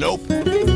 Nope.